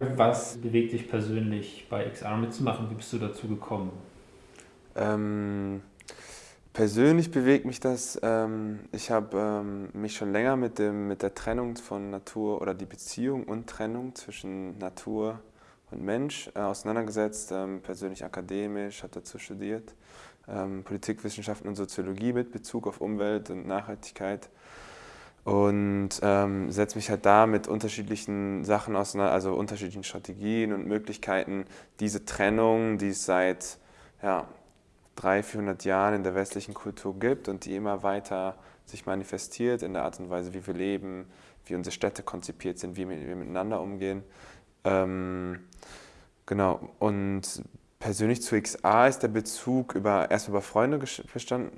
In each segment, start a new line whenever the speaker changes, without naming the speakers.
Was bewegt dich persönlich bei XR mitzumachen? Wie bist du dazu gekommen?
Ähm, persönlich bewegt mich das, ähm, ich habe ähm, mich schon länger mit, dem, mit der Trennung von Natur oder die Beziehung und Trennung zwischen Natur und Mensch äh, auseinandergesetzt, ähm, persönlich akademisch, habe dazu studiert, ähm, Politikwissenschaften und Soziologie mit Bezug auf Umwelt und Nachhaltigkeit und ähm, setze mich halt da mit unterschiedlichen Sachen auseinander, also unterschiedlichen Strategien und Möglichkeiten, diese Trennung, die es seit ja, 300, 400 Jahren in der westlichen Kultur gibt und die immer weiter sich manifestiert in der Art und Weise, wie wir leben, wie unsere Städte konzipiert sind, wie wir miteinander umgehen. Ähm, genau, und persönlich zu XA ist der Bezug über, erst über Freunde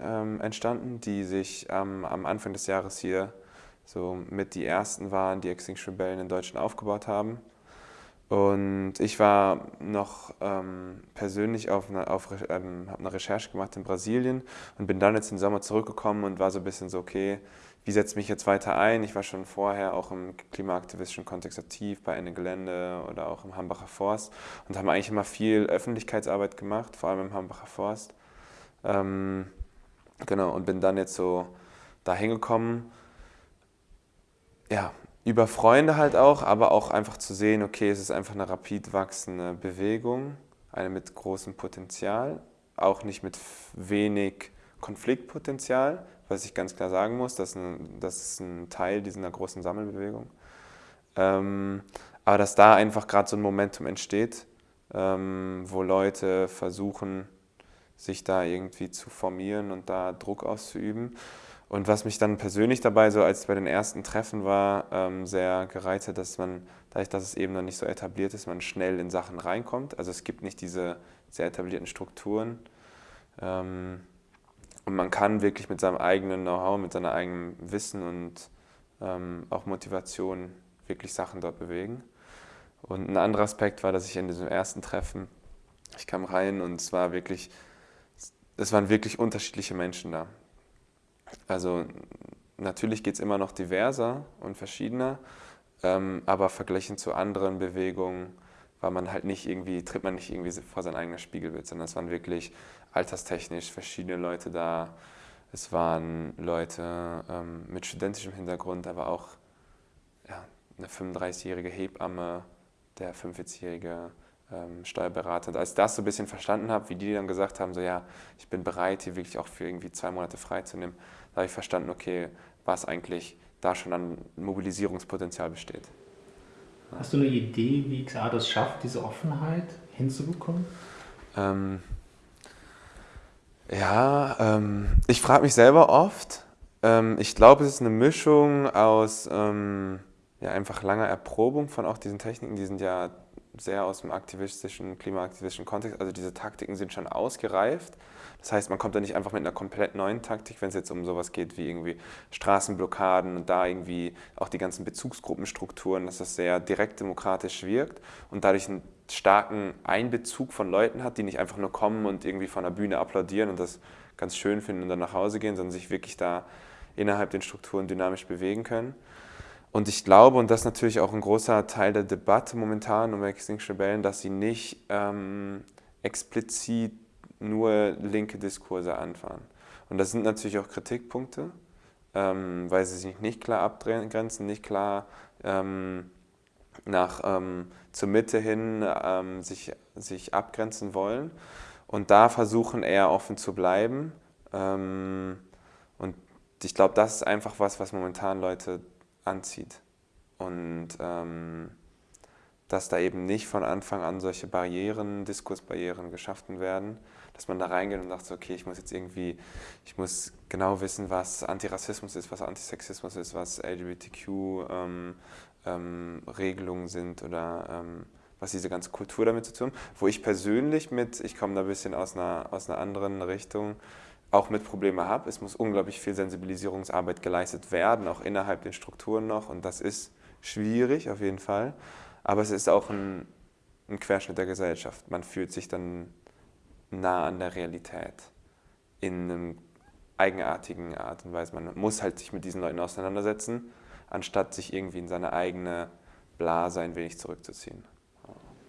ähm, entstanden, die sich am Anfang des Jahres hier so mit die ersten waren, die Extinction Rebellion in Deutschland aufgebaut haben. Und ich war noch ähm, persönlich auf eine, auf, ähm, habe eine Recherche gemacht in Brasilien und bin dann jetzt im Sommer zurückgekommen und war so ein bisschen so, okay, wie setze ich mich jetzt weiter ein? Ich war schon vorher auch im klimaaktivistischen Kontext aktiv, bei Ende Gelände oder auch im Hambacher Forst und haben eigentlich immer viel Öffentlichkeitsarbeit gemacht, vor allem im Hambacher Forst. Ähm, genau, und bin dann jetzt so da hingekommen ja, über Freunde halt auch, aber auch einfach zu sehen, okay, es ist einfach eine rapid wachsende Bewegung, eine mit großem Potenzial, auch nicht mit wenig Konfliktpotenzial, was ich ganz klar sagen muss, das ist ein, das ist ein Teil dieser großen Sammelbewegung. Ähm, aber dass da einfach gerade so ein Momentum entsteht, ähm, wo Leute versuchen, sich da irgendwie zu formieren und da Druck auszuüben. Und was mich dann persönlich dabei, so als bei den ersten Treffen war, ähm, sehr gereizt hat, dass man, dadurch, dass es eben noch nicht so etabliert ist, man schnell in Sachen reinkommt. Also es gibt nicht diese sehr etablierten Strukturen. Ähm, und man kann wirklich mit seinem eigenen Know-how, mit seinem eigenen Wissen und ähm, auch Motivation wirklich Sachen dort bewegen. Und ein anderer Aspekt war, dass ich in diesem ersten Treffen, ich kam rein und es war wirklich, es waren wirklich unterschiedliche Menschen da. Also natürlich geht es immer noch diverser und verschiedener, ähm, aber verglichen zu anderen Bewegungen war man halt nicht irgendwie, tritt man nicht irgendwie vor sein eigenes Spiegelbild, sondern es waren wirklich alterstechnisch verschiedene Leute da. Es waren Leute ähm, mit studentischem Hintergrund, aber auch ja, eine 35-jährige Hebamme, der 45-jährige ähm, Steuerberater. Und als ich das so ein bisschen verstanden habe, wie die dann gesagt haben, so ja, ich bin bereit, hier wirklich auch für irgendwie zwei Monate freizunehmen, da habe ich verstanden, okay, was eigentlich da schon an Mobilisierungspotenzial besteht.
Hast du eine Idee, wie XA das schafft, diese Offenheit hinzubekommen?
Ähm, ja, ähm, ich frage mich selber oft. Ähm, ich glaube, es ist eine Mischung aus ähm, ja, einfach langer Erprobung von auch diesen Techniken. Die sind ja sehr aus dem aktivistischen, klimaaktivistischen Kontext. Also diese Taktiken sind schon ausgereift. Das heißt, man kommt da nicht einfach mit einer komplett neuen Taktik, wenn es jetzt um sowas geht wie irgendwie Straßenblockaden und da irgendwie auch die ganzen Bezugsgruppenstrukturen, dass das sehr direkt demokratisch wirkt und dadurch einen starken Einbezug von Leuten hat, die nicht einfach nur kommen und irgendwie von der Bühne applaudieren und das ganz schön finden und dann nach Hause gehen, sondern sich wirklich da innerhalb den Strukturen dynamisch bewegen können. Und ich glaube, und das ist natürlich auch ein großer Teil der Debatte momentan um Extinction Rebellion, dass sie nicht ähm, explizit nur linke Diskurse anfahren. Und das sind natürlich auch Kritikpunkte, ähm, weil sie sich nicht klar abgrenzen, nicht klar ähm, nach, ähm, zur Mitte hin ähm, sich, sich abgrenzen wollen. Und da versuchen eher offen zu bleiben. Ähm, und ich glaube, das ist einfach was, was momentan Leute anzieht. Und ähm, dass da eben nicht von Anfang an solche Barrieren, Diskursbarrieren geschaffen werden, dass man da reingeht und sagt, okay, ich muss jetzt irgendwie, ich muss genau wissen, was Antirassismus ist, was Antisexismus ist, was LGBTQ-Regelungen ähm, ähm, sind oder ähm, was diese ganze Kultur damit zu tun, wo ich persönlich mit, ich komme da ein bisschen aus einer, aus einer anderen Richtung, auch mit Problemen habe. Es muss unglaublich viel Sensibilisierungsarbeit geleistet werden, auch innerhalb den Strukturen noch und das ist schwierig auf jeden Fall, aber es ist auch ein, ein Querschnitt der Gesellschaft. Man fühlt sich dann nah an der Realität in einem eigenartigen Art und Weise. Man muss halt sich mit diesen Leuten auseinandersetzen, anstatt sich irgendwie in seine eigene Blase ein wenig zurückzuziehen.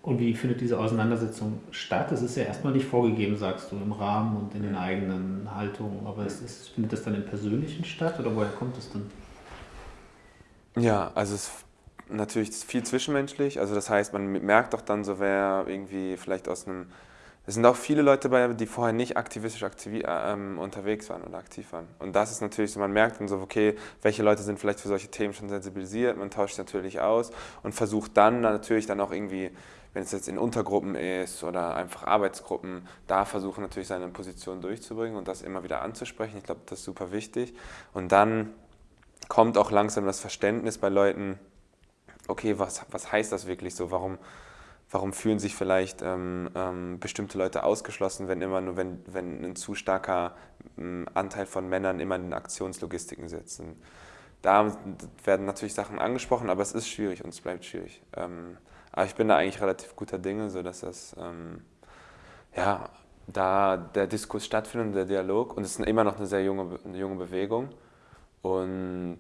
Und wie findet diese Auseinandersetzung statt? Es ist ja erstmal nicht vorgegeben, sagst du, im Rahmen und in den eigenen Haltungen. Aber es ist, findet das dann im Persönlichen statt oder woher kommt es dann?
Ja, also es ist natürlich viel zwischenmenschlich. Also das heißt, man merkt doch dann so, wer irgendwie vielleicht aus einem es sind auch viele Leute dabei, die vorher nicht aktivistisch aktiv, äh, ähm, unterwegs waren oder aktiv waren. Und das ist natürlich so, man merkt dann so, okay, welche Leute sind vielleicht für solche Themen schon sensibilisiert, man tauscht natürlich aus und versucht dann natürlich dann auch irgendwie, wenn es jetzt in Untergruppen ist oder einfach Arbeitsgruppen, da versuchen natürlich seine Position durchzubringen und das immer wieder anzusprechen. Ich glaube, das ist super wichtig. Und dann kommt auch langsam das Verständnis bei Leuten, okay, was, was heißt das wirklich so? Warum, warum fühlen sich vielleicht ähm, ähm, bestimmte Leute ausgeschlossen, wenn immer nur, wenn, wenn ein zu starker ähm, Anteil von Männern immer in Aktionslogistiken sitzen. Da werden natürlich Sachen angesprochen, aber es ist schwierig und es bleibt schwierig. Aber ich bin da eigentlich relativ guter Dinge, sodass das, ähm, ja, da der Diskurs stattfindet und der Dialog und es ist immer noch eine sehr junge, eine junge Bewegung und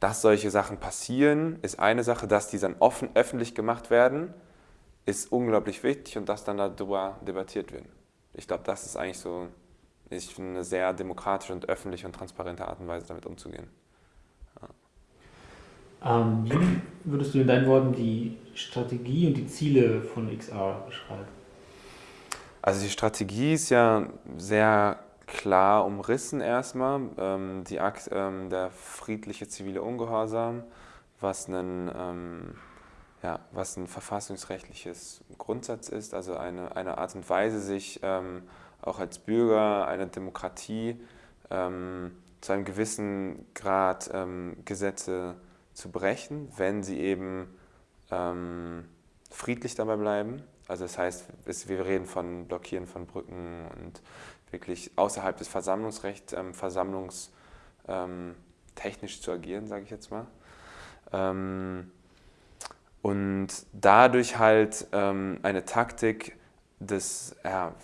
dass solche Sachen passieren, ist eine Sache, dass die dann offen öffentlich gemacht werden, ist unglaublich wichtig und dass dann darüber debattiert wird. Ich glaube, das ist eigentlich so ich finde, eine sehr demokratische und öffentliche und transparente Art und Weise, damit umzugehen.
Ähm, wie würdest du in deinen Worten die Strategie und die Ziele von XR beschreiben?
Also die Strategie ist ja sehr klar umrissen erstmal. Ähm, die Akt, ähm, der friedliche zivile Ungehorsam, was einen ähm, ja, was ein verfassungsrechtliches Grundsatz ist, also eine, eine Art und Weise, sich ähm, auch als Bürger einer Demokratie ähm, zu einem gewissen Grad ähm, Gesetze zu brechen, wenn sie eben ähm, friedlich dabei bleiben. Also das heißt, wir reden von Blockieren von Brücken und wirklich außerhalb des Versammlungsrechts, ähm, versammlungstechnisch ähm, zu agieren, sage ich jetzt mal. Und dadurch halt ähm, eine Taktik des, ja,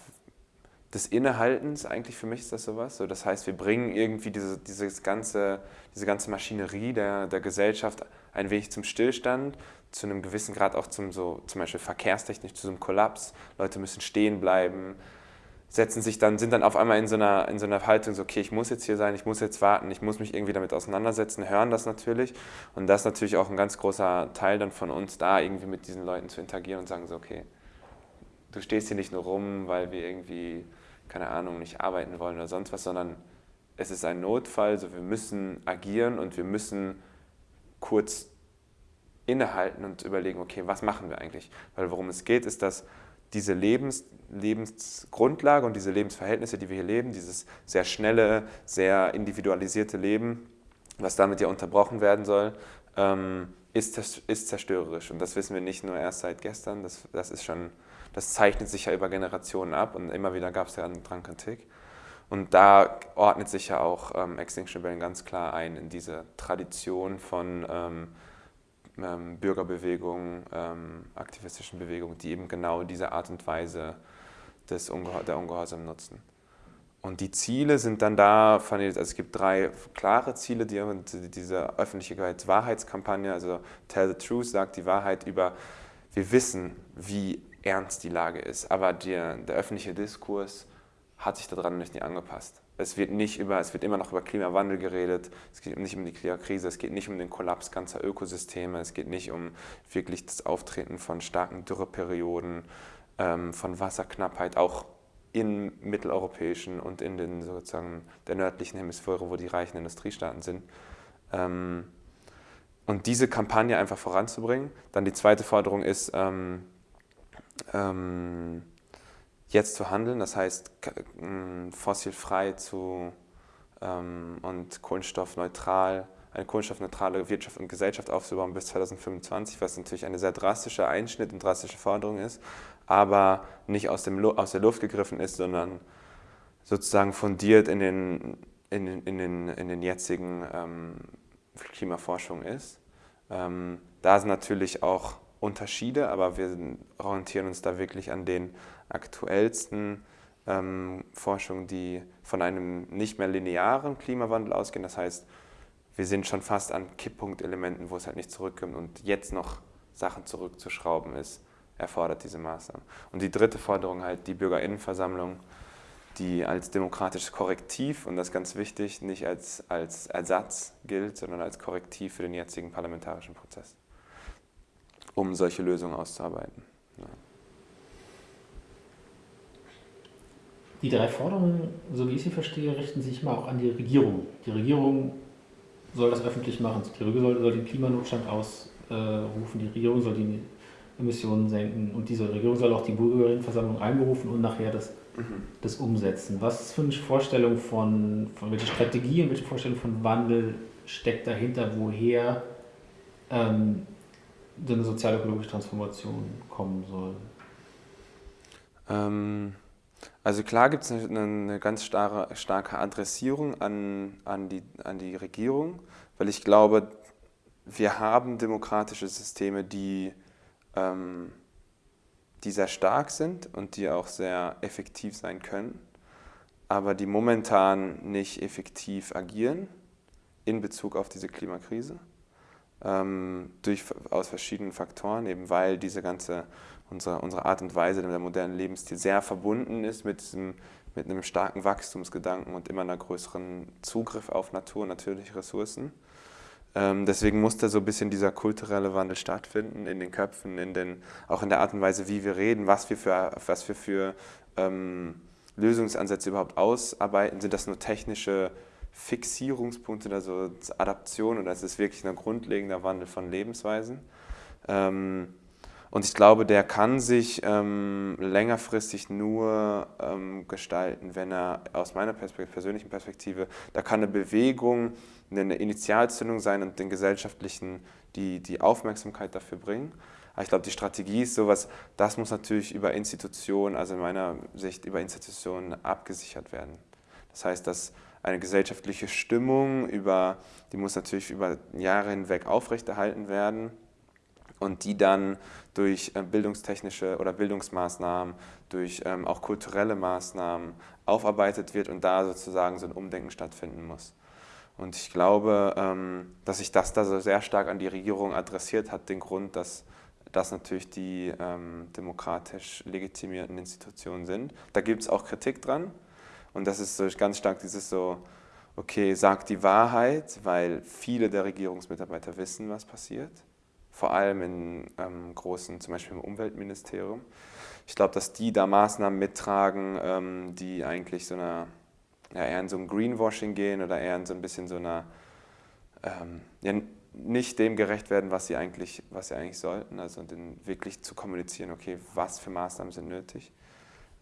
des Innehaltens, eigentlich für mich ist das sowas. So, das heißt, wir bringen irgendwie diese, dieses ganze, diese ganze Maschinerie der, der Gesellschaft ein wenig zum Stillstand, zu einem gewissen Grad auch zum, so, zum Beispiel verkehrstechnisch zu so einem Kollaps. Leute müssen stehen bleiben, setzen sich dann, sind dann auf einmal in so, einer, in so einer Haltung, so, okay, ich muss jetzt hier sein, ich muss jetzt warten, ich muss mich irgendwie damit auseinandersetzen, hören das natürlich. Und das ist natürlich auch ein ganz großer Teil dann von uns, da irgendwie mit diesen Leuten zu interagieren und sagen so, okay, du stehst hier nicht nur rum, weil wir irgendwie, keine Ahnung, nicht arbeiten wollen oder sonst was, sondern es ist ein Notfall, so wir müssen agieren und wir müssen kurz innehalten und überlegen, okay, was machen wir eigentlich? Weil worum es geht, ist, dass diese Lebens, Lebensgrundlage und diese Lebensverhältnisse, die wir hier leben, dieses sehr schnelle, sehr individualisierte Leben, was damit ja unterbrochen werden soll, ähm, ist, ist zerstörerisch. Und das wissen wir nicht nur erst seit gestern, das, das, ist schon, das zeichnet sich ja über Generationen ab und immer wieder gab es ja dran Kritik. Und da ordnet sich ja auch ähm, Extinction Rebellion ganz klar ein in diese Tradition von ähm, ähm, Bürgerbewegungen, ähm, aktivistischen Bewegungen, die eben genau diese Art und Weise des Ungehor der Ungehorsam nutzen. Und die Ziele sind dann da, also es gibt drei klare Ziele, die diese öffentliche Wahrheitskampagne, also Tell the Truth, sagt die Wahrheit über, wir wissen, wie ernst die Lage ist, aber der, der öffentliche Diskurs hat sich daran nicht angepasst. Es wird, nicht über, es wird immer noch über Klimawandel geredet, es geht nicht um die Klimakrise, es geht nicht um den Kollaps ganzer Ökosysteme, es geht nicht um wirklich das Auftreten von starken Dürreperioden, ähm, von Wasserknappheit, auch in mitteleuropäischen und in den sozusagen der nördlichen Hemisphäre, wo die reichen Industriestaaten sind. Ähm, und diese Kampagne einfach voranzubringen. Dann die zweite Forderung ist, ähm, ähm, jetzt zu handeln, das heißt fossilfrei zu ähm, und kohlenstoffneutral, eine kohlenstoffneutrale Wirtschaft und Gesellschaft aufzubauen bis 2025, was natürlich ein sehr drastischer Einschnitt und drastische Forderung ist, aber nicht aus, dem, aus der Luft gegriffen ist, sondern sozusagen fundiert in den, in in den, in den jetzigen ähm, Klimaforschung ist. Ähm, da sind natürlich auch Unterschiede, aber wir orientieren uns da wirklich an den aktuellsten ähm, Forschungen, die von einem nicht mehr linearen Klimawandel ausgehen. Das heißt, wir sind schon fast an Kipppunktelementen, wo es halt nicht zurückkommt und jetzt noch Sachen zurückzuschrauben ist erfordert diese Maßnahmen. Und die dritte Forderung halt die Bürgerinnenversammlung, die als demokratisches Korrektiv, und das ganz wichtig, nicht als, als Ersatz gilt, sondern als Korrektiv für den jetzigen parlamentarischen Prozess, um solche Lösungen auszuarbeiten. Ja.
Die drei Forderungen, so wie ich sie verstehe, richten sich immer auch an die Regierung. Die Regierung soll das öffentlich machen. Die Regierung soll, soll den Klimanotstand ausrufen, die Regierung soll die Emissionen senken und diese Regierung soll auch die Bürgerinnenversammlung einberufen und nachher das, mhm. das umsetzen. Was für eine Vorstellung von, von welche Strategie und welche Vorstellung von Wandel steckt dahinter, woher ähm, eine sozial-ökologische Transformation kommen soll?
Ähm, also klar gibt es eine, eine, ganz starre, starke Adressierung an, an, die, an die Regierung, weil ich glaube, wir haben demokratische Systeme, die, ähm, die sehr stark sind und die auch sehr effektiv sein können, aber die momentan nicht effektiv agieren in Bezug auf diese Klimakrise. Ähm, durch, aus verschiedenen Faktoren, eben weil diese ganze unsere, unsere Art und Weise, der modernen Lebensstil sehr verbunden ist mit, diesem, mit einem starken Wachstumsgedanken und immer einer größeren Zugriff auf Natur und natürliche Ressourcen. Ähm, deswegen muss da so ein bisschen dieser kulturelle Wandel stattfinden in den Köpfen, in den, auch in der Art und Weise, wie wir reden, was wir für, was wir für ähm, Lösungsansätze überhaupt ausarbeiten. Sind das nur technische Fixierungspunkte, also Adaption oder ist es wirklich ein grundlegender Wandel von Lebensweisen? Ähm, und ich glaube, der kann sich ähm, längerfristig nur ähm, gestalten, wenn er aus meiner Perspektive, persönlichen Perspektive, da kann eine Bewegung, eine Initialzündung sein und den Gesellschaftlichen die, die Aufmerksamkeit dafür bringen. Aber ich glaube, die Strategie ist sowas, das muss natürlich über Institutionen, also in meiner Sicht über Institutionen abgesichert werden. Das heißt, dass eine gesellschaftliche Stimmung, über, die muss natürlich über Jahre hinweg aufrechterhalten werden und die dann durch äh, bildungstechnische oder Bildungsmaßnahmen, durch ähm, auch kulturelle Maßnahmen aufarbeitet wird und da sozusagen so ein Umdenken stattfinden muss. Und ich glaube, ähm, dass sich das da so sehr stark an die Regierung adressiert hat, den Grund, dass das natürlich die ähm, demokratisch legitimierten Institutionen sind. Da gibt es auch Kritik dran und das ist so ganz stark dieses so, okay, sagt die Wahrheit, weil viele der Regierungsmitarbeiter wissen, was passiert vor allem in ähm, großen, zum Beispiel im Umweltministerium. Ich glaube, dass die da Maßnahmen mittragen, ähm, die eigentlich so einer, ja, eher in so ein Greenwashing gehen oder eher in so ein bisschen so einer, ähm, ja, nicht dem gerecht werden, was sie eigentlich, was sie eigentlich sollten, also den, wirklich zu kommunizieren, okay, was für Maßnahmen sind nötig.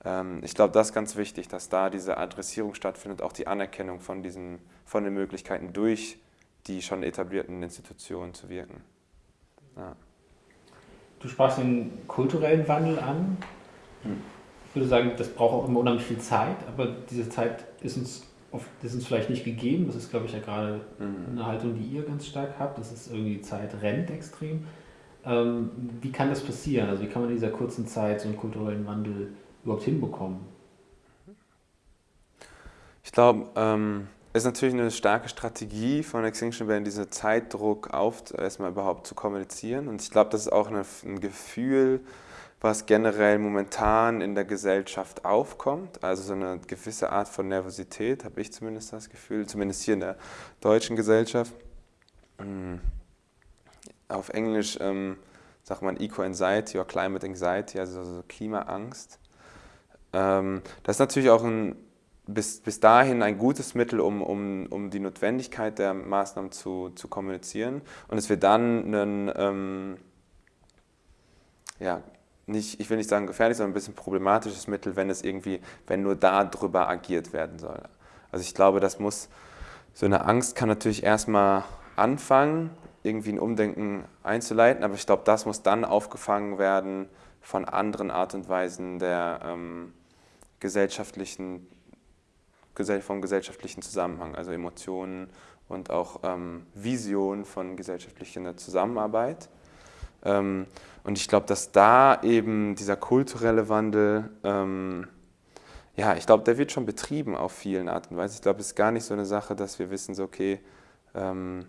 Ähm, ich glaube, das ist ganz wichtig, dass da diese Adressierung stattfindet, auch die Anerkennung von, diesen, von den Möglichkeiten durch die schon etablierten Institutionen zu wirken. Ja.
Du sprachst den kulturellen Wandel an. Hm. Ich würde sagen, das braucht auch immer unheimlich viel Zeit, aber diese Zeit ist uns, oft, ist uns vielleicht nicht gegeben. Das ist, glaube ich, ja gerade mhm. eine Haltung, die ihr ganz stark habt. Das ist irgendwie, die Zeit rennt extrem. Ähm, wie kann das passieren? Also wie kann man in dieser kurzen Zeit so einen kulturellen Wandel überhaupt hinbekommen?
Ich glaube, ähm, ist natürlich eine starke Strategie von Extinction Rebellion, diesen Zeitdruck auf, erstmal überhaupt zu kommunizieren. Und ich glaube, das ist auch eine, ein Gefühl, was generell momentan in der Gesellschaft aufkommt. Also so eine gewisse Art von Nervosität, habe ich zumindest das Gefühl, zumindest hier in der deutschen Gesellschaft. Hm. Auf Englisch ähm, sagt man Eco-Anxiety oder Climate Anxiety, also so Klimaangst. Ähm, das ist natürlich auch ein bis, bis dahin ein gutes Mittel, um, um, um die Notwendigkeit der Maßnahmen zu, zu kommunizieren. Und es wird dann ein, ähm, ja, nicht, ich will nicht sagen gefährlich, sondern ein bisschen problematisches Mittel, wenn es irgendwie, wenn nur darüber agiert werden soll. Also ich glaube, das muss, so eine Angst kann natürlich erstmal anfangen, irgendwie ein Umdenken einzuleiten, aber ich glaube, das muss dann aufgefangen werden von anderen Art und Weisen der ähm, gesellschaftlichen vom gesellschaftlichen Zusammenhang, also Emotionen und auch ähm, Vision von gesellschaftlicher Zusammenarbeit. Ähm, und ich glaube, dass da eben dieser kulturelle Wandel, ähm, ja, ich glaube, der wird schon betrieben auf vielen Arten und. Ich glaube, es ist gar nicht so eine Sache, dass wir wissen, so, okay, ähm,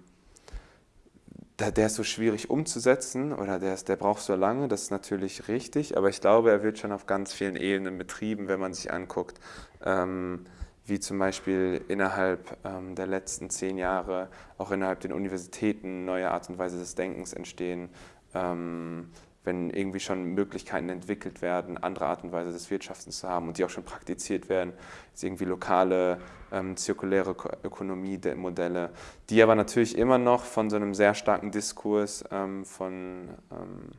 der, der ist so schwierig umzusetzen oder der, ist, der braucht so lange, das ist natürlich richtig, aber ich glaube, er wird schon auf ganz vielen Ebenen betrieben, wenn man sich anguckt, ähm, wie zum Beispiel innerhalb ähm, der letzten zehn Jahre auch innerhalb den Universitäten neue Art und Weise des Denkens entstehen, ähm, wenn irgendwie schon Möglichkeiten entwickelt werden, andere Art und Weise des Wirtschaftens zu haben und die auch schon praktiziert werden, jetzt irgendwie lokale ähm, zirkuläre Ökonomie-Modelle, die aber natürlich immer noch von so einem sehr starken Diskurs ähm, von ähm,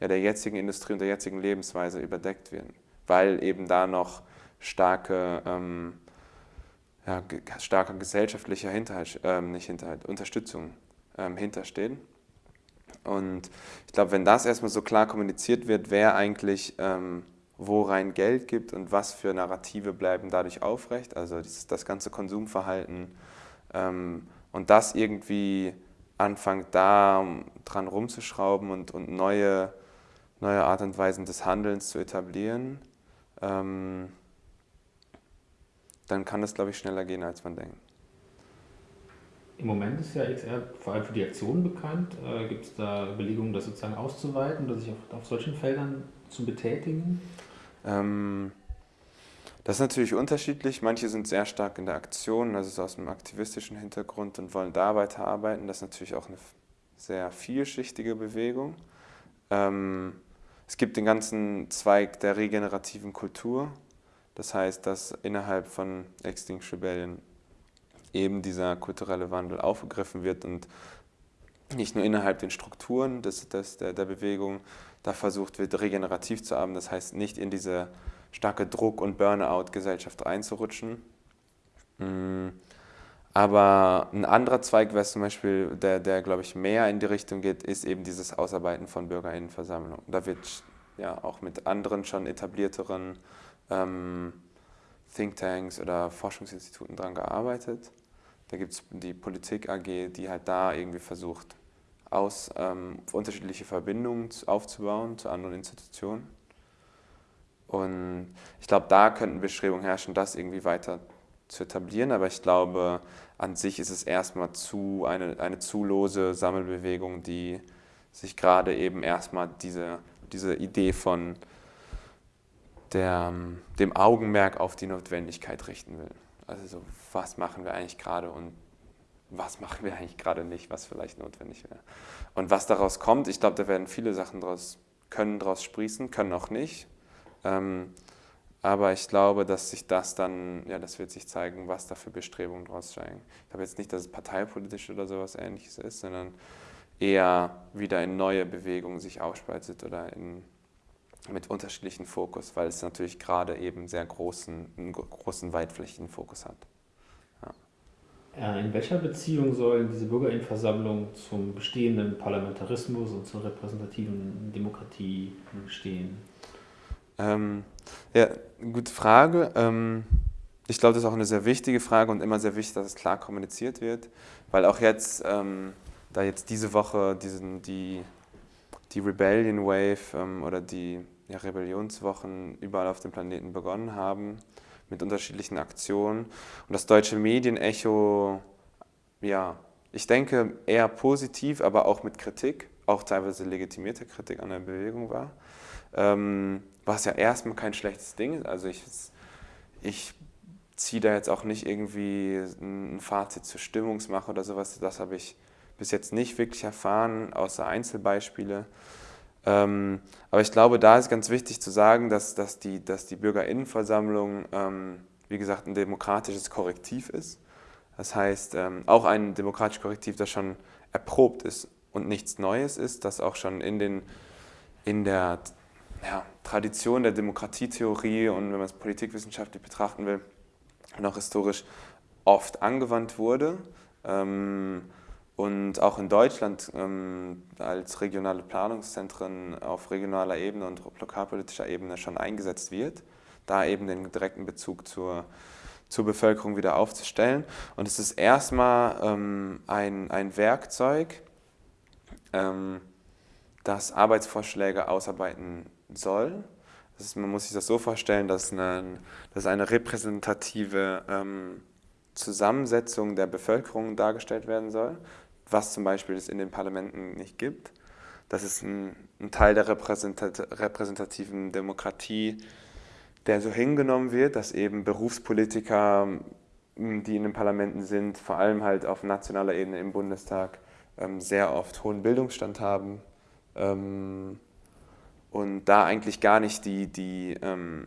ja, der jetzigen Industrie und der jetzigen Lebensweise überdeckt werden, weil eben da noch starke ähm, ja, starker gesellschaftlicher Hinterhalt, ähm, nicht Hinterhalt, Unterstützung ähm, hinterstehen. Und ich glaube, wenn das erstmal so klar kommuniziert wird, wer eigentlich ähm, wo rein Geld gibt und was für Narrative bleiben dadurch aufrecht, also das, das ganze Konsumverhalten ähm, und das irgendwie anfängt da dran rumzuschrauben und, und neue, neue Art und Weisen des Handelns zu etablieren, ähm, dann kann das, glaube ich, schneller gehen, als man denkt.
Im Moment ist ja XR vor allem für die Aktionen bekannt. Äh, Gibt es da Überlegungen, das sozusagen auszuweiten oder sich auf, auf solchen Feldern zu betätigen?
Ähm, das ist natürlich unterschiedlich. Manche sind sehr stark in der Aktion, also aus einem aktivistischen Hintergrund und wollen da weiterarbeiten. Das ist natürlich auch eine sehr vielschichtige Bewegung. Ähm, es gibt den ganzen Zweig der regenerativen Kultur. Das heißt, dass innerhalb von Extinction Rebellion eben dieser kulturelle Wandel aufgegriffen wird und nicht nur innerhalb den Strukturen des, des, der, der Bewegung da versucht wird, regenerativ zu arbeiten, das heißt nicht in diese starke Druck- und Burnout-Gesellschaft einzurutschen. Mm. Aber ein anderer Zweig, was zum Beispiel, der, der glaube ich mehr in die Richtung geht, ist eben dieses Ausarbeiten von Bürgerinnenversammlungen. Da wird ja auch mit anderen schon etablierteren ähm, Thinktanks oder Forschungsinstituten dran gearbeitet. Da gibt es die Politik AG, die halt da irgendwie versucht, aus ähm, unterschiedliche Verbindungen aufzubauen zu anderen Institutionen. Und ich glaube, da könnten Bestrebungen herrschen, das irgendwie weiter zu etablieren. Aber ich glaube, an sich ist es erstmal zu eine, eine zu lose Sammelbewegung, die sich gerade eben erstmal diese, diese Idee von der, dem Augenmerk auf die Notwendigkeit richten will. Also so, was machen wir eigentlich gerade und was machen wir eigentlich gerade nicht, was vielleicht notwendig wäre. Und was daraus kommt, ich glaube, da werden viele Sachen draus, können daraus sprießen, können auch nicht. Ähm, aber ich glaube, dass sich das dann, ja, das wird sich zeigen, was da für Bestrebungen daraus steigen. Ich glaube jetzt nicht, dass es parteipolitisch oder sowas ähnliches ist, sondern eher wieder in neue Bewegungen sich aufspaltet oder in mit unterschiedlichen Fokus, weil es natürlich gerade eben sehr großen, einen großen, weitflächigen Fokus hat.
Ja. In welcher Beziehung sollen diese Bürgerinnenversammlungen zum bestehenden Parlamentarismus und zur repräsentativen Demokratie stehen?
Ähm, ja, gute Frage. Ähm, ich glaube, das ist auch eine sehr wichtige Frage und immer sehr wichtig, dass es klar kommuniziert wird, weil auch jetzt, ähm, da jetzt diese Woche diesen, die die Rebellion Wave ähm, oder die ja, Rebellionswochen überall auf dem Planeten begonnen haben, mit unterschiedlichen Aktionen. Und das deutsche Medienecho, ja, ich denke eher positiv, aber auch mit Kritik, auch teilweise legitimierte Kritik an der Bewegung war. Ähm, was ja erstmal kein schlechtes Ding ist. Also ich, ich ziehe da jetzt auch nicht irgendwie ein Fazit zur Stimmungsmache oder sowas. Das habe ich bis jetzt nicht wirklich erfahren, außer Einzelbeispiele. Ähm, aber ich glaube, da ist ganz wichtig zu sagen, dass, dass, die, dass die Bürgerinnenversammlung, ähm, wie gesagt, ein demokratisches Korrektiv ist. Das heißt, ähm, auch ein demokratisches Korrektiv, das schon erprobt ist und nichts Neues ist, das auch schon in, den, in der ja, Tradition der Demokratietheorie und wenn man es politikwissenschaftlich betrachten will, noch historisch oft angewandt wurde. Ähm, und auch in Deutschland ähm, als regionale Planungszentren auf regionaler Ebene und lokalpolitischer Ebene schon eingesetzt wird, da eben den direkten Bezug zur, zur Bevölkerung wieder aufzustellen. Und es ist erstmal ähm, ein, ein Werkzeug, ähm, das Arbeitsvorschläge ausarbeiten soll. Ist, man muss sich das so vorstellen, dass eine, dass eine repräsentative ähm, Zusammensetzung der Bevölkerung dargestellt werden soll was zum Beispiel es in den Parlamenten nicht gibt. Das ist ein, ein Teil der repräsentat repräsentativen Demokratie, der so hingenommen wird, dass eben Berufspolitiker, die in den Parlamenten sind, vor allem halt auf nationaler Ebene im Bundestag, ähm, sehr oft hohen Bildungsstand haben ähm, und da eigentlich gar nicht die, die ähm,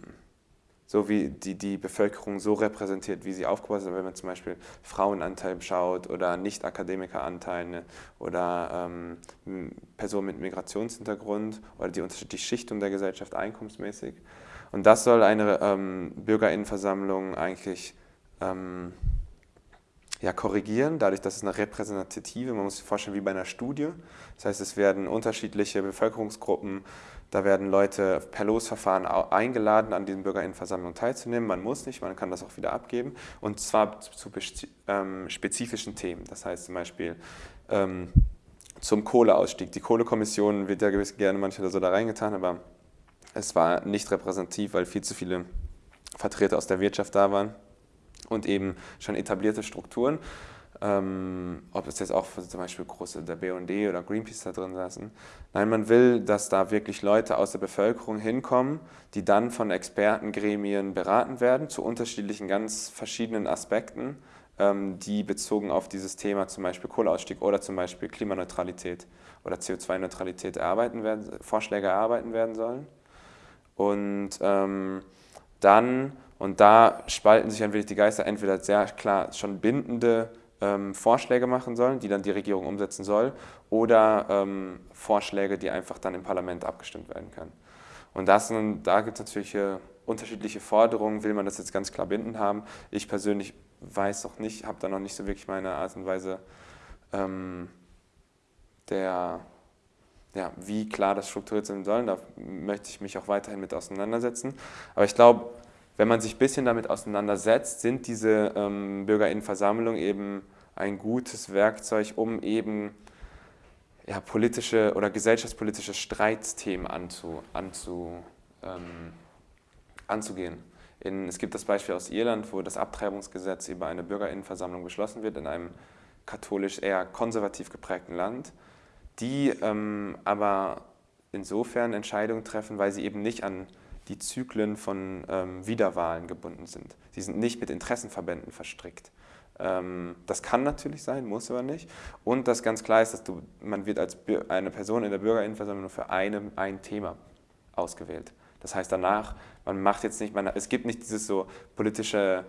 so wie die, die Bevölkerung so repräsentiert, wie sie aufgebaut ist, wenn man zum Beispiel Frauenanteil schaut oder Nicht-Akademikeranteile oder ähm, Personen mit Migrationshintergrund oder die unterschiedliche Schichtung der Gesellschaft einkommensmäßig. Und das soll eine ähm, Bürgerinnenversammlung eigentlich ähm, ja, korrigieren, dadurch, dass es eine repräsentative, man muss sich vorstellen, wie bei einer Studie. Das heißt, es werden unterschiedliche Bevölkerungsgruppen da werden Leute per Losverfahren eingeladen, an diesen Bürgerinnenversammlungen teilzunehmen. Man muss nicht, man kann das auch wieder abgeben. Und zwar zu ähm, spezifischen Themen. Das heißt zum Beispiel ähm, zum Kohleausstieg. Die Kohlekommission wird ja gewiss gerne manchmal so da reingetan, aber es war nicht repräsentativ, weil viel zu viele Vertreter aus der Wirtschaft da waren und eben schon etablierte Strukturen ähm, ob es jetzt auch zum Beispiel große der BUND oder Greenpeace da drin saßen. Nein, man will, dass da wirklich Leute aus der Bevölkerung hinkommen, die dann von Expertengremien beraten werden zu unterschiedlichen, ganz verschiedenen Aspekten, ähm, die bezogen auf dieses Thema, zum Beispiel Kohleausstieg oder zum Beispiel Klimaneutralität oder CO2-Neutralität erarbeiten werden, Vorschläge erarbeiten werden sollen. Und ähm, dann, und da spalten sich ein wenig die Geister, entweder sehr klar schon bindende ähm, Vorschläge machen sollen, die dann die Regierung umsetzen soll, oder ähm, Vorschläge, die einfach dann im Parlament abgestimmt werden können. Und das, da gibt es natürlich äh, unterschiedliche Forderungen, will man das jetzt ganz klar bindend haben. Ich persönlich weiß noch nicht, habe da noch nicht so wirklich meine Art und Weise ähm, der, ja, wie klar das strukturiert sein soll. Da möchte ich mich auch weiterhin mit auseinandersetzen. Aber ich glaube, wenn man sich ein bisschen damit auseinandersetzt, sind diese ähm, Bürgerinnenversammlungen eben ein gutes Werkzeug, um eben ja, politische oder gesellschaftspolitische Streitthemen anzu, anzu, ähm, anzugehen. In, es gibt das Beispiel aus Irland, wo das Abtreibungsgesetz über eine Bürgerinnenversammlung beschlossen wird, in einem katholisch eher konservativ geprägten Land, die ähm, aber insofern Entscheidungen treffen, weil sie eben nicht an die Zyklen von ähm, Wiederwahlen gebunden sind. Sie sind nicht mit Interessenverbänden verstrickt. Ähm, das kann natürlich sein, muss aber nicht. Und das ganz klar ist, dass du, man wird als eine Person in der Bürgerinnenversammlung nur für eine, ein Thema ausgewählt. Das heißt danach, man macht jetzt nicht, man, es gibt nicht dieses so politische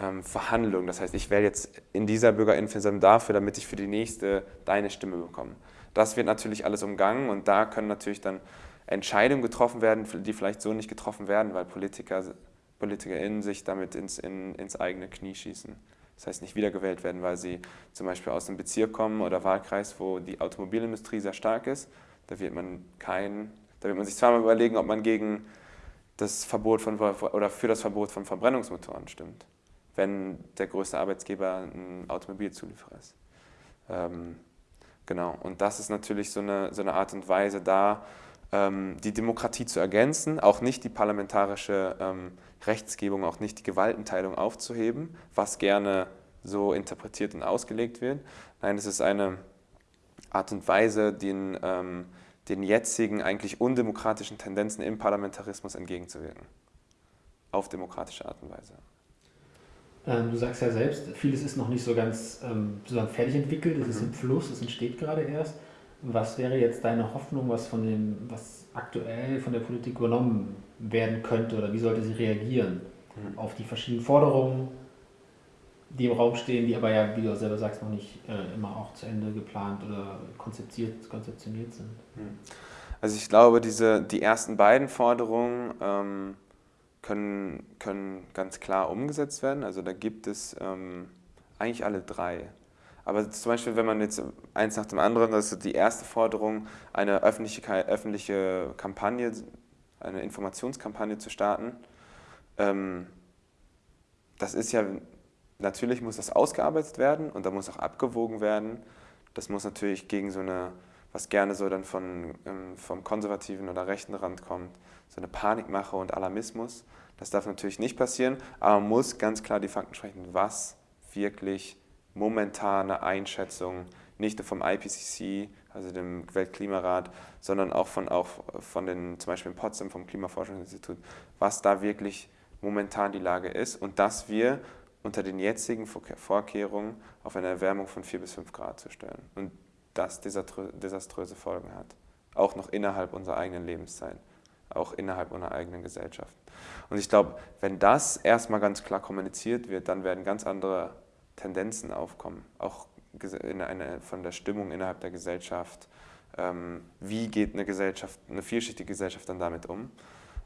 ähm, Verhandlung. Das heißt, ich wähle jetzt in dieser Bürgerinnenversammlung dafür, damit ich für die nächste deine Stimme bekomme. Das wird natürlich alles umgangen und da können natürlich dann Entscheidungen getroffen werden, die vielleicht so nicht getroffen werden, weil Politiker, PolitikerInnen sich damit ins, in, ins eigene Knie schießen. Das heißt, nicht wiedergewählt werden, weil sie zum Beispiel aus einem Bezirk kommen oder Wahlkreis, wo die Automobilindustrie sehr stark ist. Da wird man kein, da wird man sich zweimal überlegen, ob man gegen das Verbot von oder für das Verbot von Verbrennungsmotoren stimmt, wenn der größte Arbeitgeber ein Automobilzulieferer ist. Ähm, genau. Und das ist natürlich so eine, so eine Art und Weise da, die Demokratie zu ergänzen, auch nicht die parlamentarische ähm, Rechtsgebung, auch nicht die Gewaltenteilung aufzuheben, was gerne so interpretiert und ausgelegt wird. Nein, es ist eine Art und Weise, den, ähm, den jetzigen eigentlich undemokratischen Tendenzen im Parlamentarismus entgegenzuwirken. Auf demokratische Art und Weise.
du sagst ja selbst, vieles ist noch nicht so ganz fertig entwickelt, es mhm. ist im Fluss, es entsteht gerade erst. Was wäre jetzt deine Hoffnung, was, von dem, was aktuell von der Politik übernommen werden könnte oder wie sollte sie reagieren mhm. auf die verschiedenen Forderungen, die im Raum stehen, die aber ja, wie du selber sagst, noch nicht äh, immer auch zu Ende geplant oder konzeptiert, konzeptioniert sind? Mhm.
Also ich glaube, diese, die ersten beiden Forderungen ähm, können, können ganz klar umgesetzt werden. Also da gibt es ähm, eigentlich alle drei. Aber zum Beispiel, wenn man jetzt eins nach dem anderen, das ist die erste Forderung, eine öffentliche, öffentliche Kampagne, eine Informationskampagne zu starten. Ähm, das ist ja, natürlich muss das ausgearbeitet werden und da muss auch abgewogen werden. Das muss natürlich gegen so eine, was gerne so dann von, ähm, vom konservativen oder rechten Rand kommt, so eine Panikmache und Alarmismus. Das darf natürlich nicht passieren, aber man muss ganz klar die Fakten sprechen, was wirklich momentane Einschätzung nicht nur vom IPCC, also dem Weltklimarat, sondern auch von, auch von den, zum Beispiel in Potsdam vom Klimaforschungsinstitut, was da wirklich momentan die Lage ist und dass wir unter den jetzigen Vorkehrungen auf eine Erwärmung von 4 bis 5 Grad zu stellen und das desaströse Folgen hat, auch noch innerhalb unserer eigenen Lebenszeit, auch innerhalb unserer eigenen Gesellschaft. Und ich glaube, wenn das erstmal ganz klar kommuniziert wird, dann werden ganz andere Tendenzen aufkommen, auch in eine, von der Stimmung innerhalb der Gesellschaft. Ähm, wie geht eine Gesellschaft, eine vielschichtige Gesellschaft dann damit um?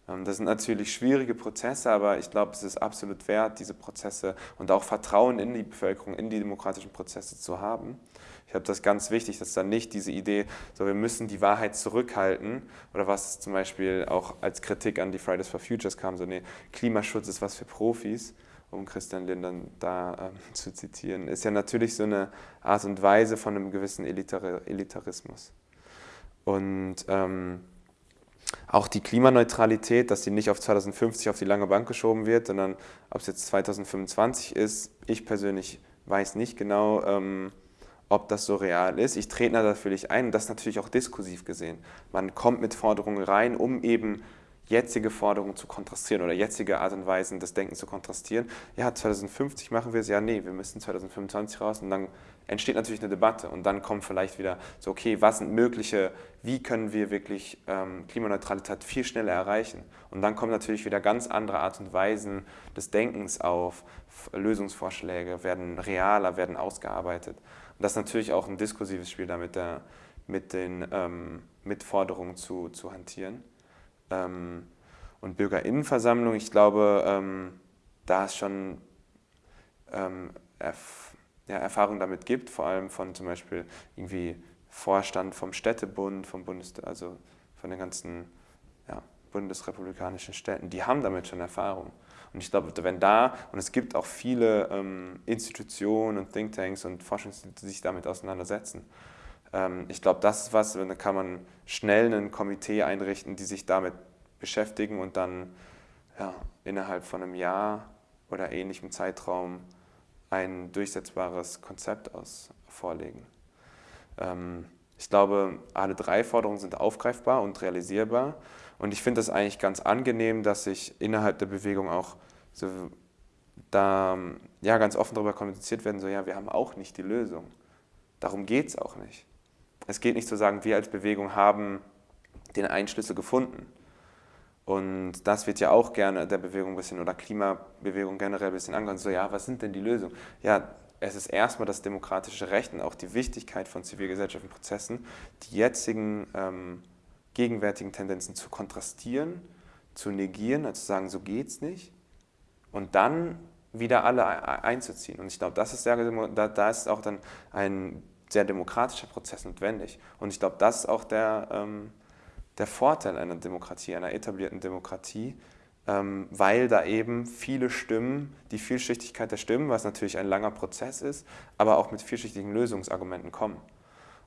Ähm, das sind natürlich schwierige Prozesse, aber ich glaube, es ist absolut wert, diese Prozesse und auch Vertrauen in die Bevölkerung, in die demokratischen Prozesse zu haben. Ich glaube, das ist ganz wichtig, dass dann nicht diese Idee, so wir müssen die Wahrheit zurückhalten oder was zum Beispiel auch als Kritik an die Fridays for Futures kam, so nee, Klimaschutz ist was für Profis, um Christian Lindern da ähm, zu zitieren, ist ja natürlich so eine Art und Weise von einem gewissen Elitar Elitarismus. Und ähm, auch die Klimaneutralität, dass sie nicht auf 2050 auf die lange Bank geschoben wird, sondern ob es jetzt 2025 ist, ich persönlich weiß nicht genau, ähm, ob das so real ist. Ich trete natürlich ein und das natürlich auch diskursiv gesehen. Man kommt mit Forderungen rein, um eben jetzige Forderungen zu kontrastieren oder jetzige Art und Weisen des Denkens zu kontrastieren. Ja, 2050 machen wir es, ja, nee, wir müssen 2025 raus und dann entsteht natürlich eine Debatte und dann kommt vielleicht wieder so, okay, was sind mögliche, wie können wir wirklich ähm, Klimaneutralität viel schneller erreichen? Und dann kommen natürlich wieder ganz andere Art und Weisen des Denkens auf, Lösungsvorschläge werden realer, werden ausgearbeitet. Und das ist natürlich auch ein diskursives Spiel damit, der, mit den ähm, Mitforderungen zu, zu hantieren. Ähm, und Bürgerinnenversammlung, ich glaube, ähm, da es schon ähm, erf ja, Erfahrung damit gibt, vor allem von zum Beispiel irgendwie Vorstand vom Städtebund, vom Bundes, also von den ganzen ja, bundesrepublikanischen Städten, die haben damit schon Erfahrung. Und ich glaube, wenn da, und es gibt auch viele ähm, Institutionen und Thinktanks und Forschungsinstitute, die sich damit auseinandersetzen. Ähm, ich glaube, das ist was, da kann man schnell ein Komitee einrichten, die sich damit beschäftigen und dann ja, innerhalb von einem Jahr oder ähnlichem Zeitraum ein durchsetzbares Konzept aus vorlegen. Ähm, ich glaube, alle drei Forderungen sind aufgreifbar und realisierbar. Und ich finde es eigentlich ganz angenehm, dass sich innerhalb der Bewegung auch so da ja, ganz offen darüber kommuniziert werden, so ja, wir haben auch nicht die Lösung. Darum geht es auch nicht. Es geht nicht zu sagen, wir als Bewegung haben den Einschlüssel gefunden. Und das wird ja auch gerne der Bewegung ein bisschen oder Klimabewegung generell ein bisschen angehört. So, ja, was sind denn die Lösungen? Ja, es ist erstmal das demokratische Recht und auch die Wichtigkeit von zivilgesellschaftlichen Prozessen, die jetzigen ähm, gegenwärtigen Tendenzen zu kontrastieren, zu negieren, also zu sagen, so geht's nicht, und dann wieder alle einzuziehen. Und ich glaube, das ist sehr, da, da ist auch dann ein sehr demokratischer Prozess notwendig. Und ich glaube, das ist auch der, ähm, der Vorteil einer Demokratie, einer etablierten Demokratie, ähm, weil da eben viele Stimmen, die Vielschichtigkeit der Stimmen, was natürlich ein langer Prozess ist, aber auch mit vielschichtigen Lösungsargumenten kommen.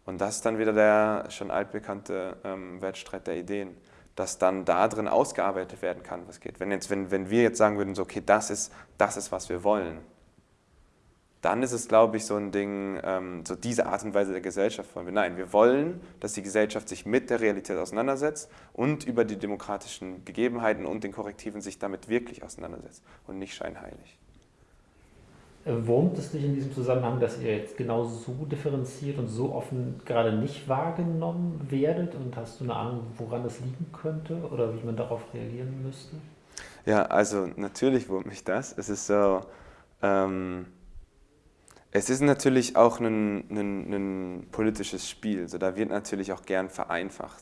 Und das ist dann wieder der schon altbekannte ähm, Wettstreit der Ideen, dass dann da drin ausgearbeitet werden kann, was geht. Wenn, jetzt, wenn, wenn wir jetzt sagen würden, so, okay, das ist, das ist, was wir wollen, dann ist es, glaube ich, so ein Ding, ähm, so diese Art und Weise der Gesellschaft wollen wir. Nein, wir wollen, dass die Gesellschaft sich mit der Realität auseinandersetzt und über die demokratischen Gegebenheiten und den Korrektiven sich damit wirklich auseinandersetzt und nicht scheinheilig.
Äh, wurmt es dich in diesem Zusammenhang, dass ihr jetzt genau so differenziert und so offen gerade nicht wahrgenommen werdet? Und hast du eine Ahnung, woran das liegen könnte oder wie man darauf reagieren müsste?
Ja, also natürlich wurmt mich das. Es ist so, ähm, es ist natürlich auch ein, ein, ein politisches Spiel. Also da wird natürlich auch gern vereinfacht.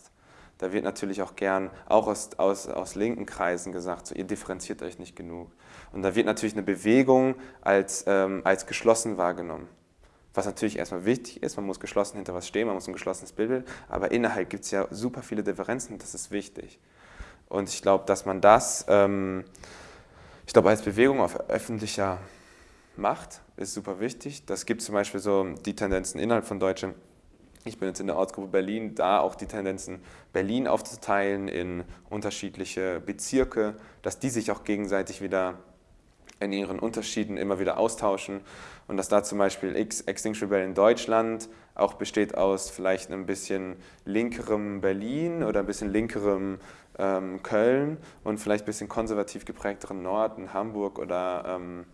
Da wird natürlich auch gern, auch aus, aus, aus linken Kreisen gesagt, so, ihr differenziert euch nicht genug. Und da wird natürlich eine Bewegung als, ähm, als geschlossen wahrgenommen. Was natürlich erstmal wichtig ist, man muss geschlossen hinter was stehen, man muss ein geschlossenes Bild, aber innerhalb gibt es ja super viele Differenzen, das ist wichtig. Und ich glaube, dass man das, ähm, ich glaube, als Bewegung auf öffentlicher Macht ist super wichtig. Das gibt zum Beispiel so die Tendenzen innerhalb von Deutschland. Ich bin jetzt in der Ortsgruppe Berlin, da auch die Tendenzen, Berlin aufzuteilen in unterschiedliche Bezirke, dass die sich auch gegenseitig wieder in ihren Unterschieden immer wieder austauschen und dass da zum Beispiel X Extinction Rebellion Deutschland auch besteht aus vielleicht ein bisschen linkerem Berlin oder ein bisschen linkerem ähm, Köln und vielleicht ein bisschen konservativ geprägteren Norden, Hamburg oder, ähm,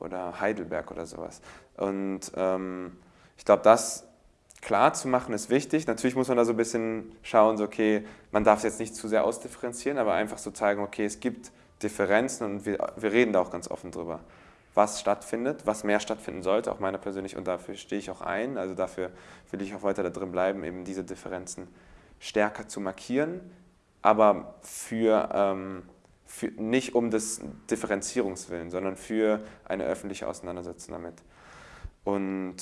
oder Heidelberg oder sowas. Und ähm, ich glaube, das klar zu machen ist wichtig. Natürlich muss man da so ein bisschen schauen, so, okay, man darf es jetzt nicht zu sehr ausdifferenzieren, aber einfach so zeigen, okay, es gibt Differenzen und wir, wir reden da auch ganz offen drüber, was stattfindet, was mehr stattfinden sollte, auch meiner persönlich, und dafür stehe ich auch ein, also dafür will ich auch weiter da drin bleiben, eben diese Differenzen stärker zu markieren, aber für, ähm, für nicht um des Differenzierungswillen, sondern für eine öffentliche Auseinandersetzung damit. Und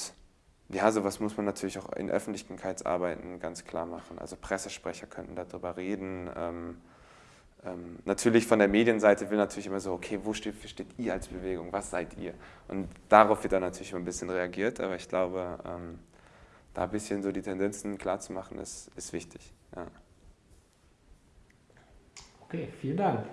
ja, sowas muss man natürlich auch in Öffentlichkeitsarbeiten ganz klar machen. Also Pressesprecher könnten darüber reden. Ähm, ähm, natürlich von der Medienseite will natürlich immer so, okay, wo steht, steht ihr als Bewegung, was seid ihr? Und darauf wird dann natürlich immer ein bisschen reagiert, aber ich glaube, ähm, da ein bisschen so die Tendenzen klar zu machen, ist, ist wichtig. Ja.
Okay, vielen Dank.